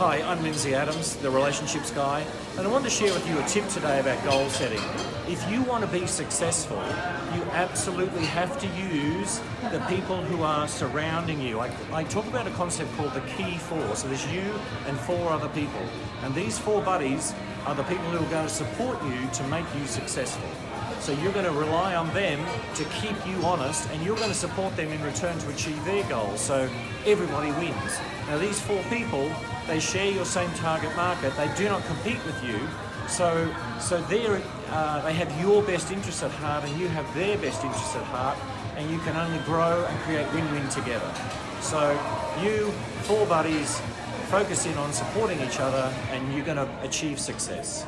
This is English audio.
Hi, I'm Lindsay Adams, the relationships guy, and I want to share with you a tip today about goal setting. If you want to be successful, you absolutely have to use the people who are surrounding you. I, I talk about a concept called the key four. So there's you and four other people. And these four buddies are the people who are going to support you to make you successful. So you're going to rely on them to keep you honest and you're going to support them in return to achieve their goals. So everybody wins. Now these four people, they share your same target market. They do not compete with you. So, so they're, uh, they have your best interests at heart and you have their best interests at heart and you can only grow and create win-win together. So you, four buddies, focus in on supporting each other and you're going to achieve success.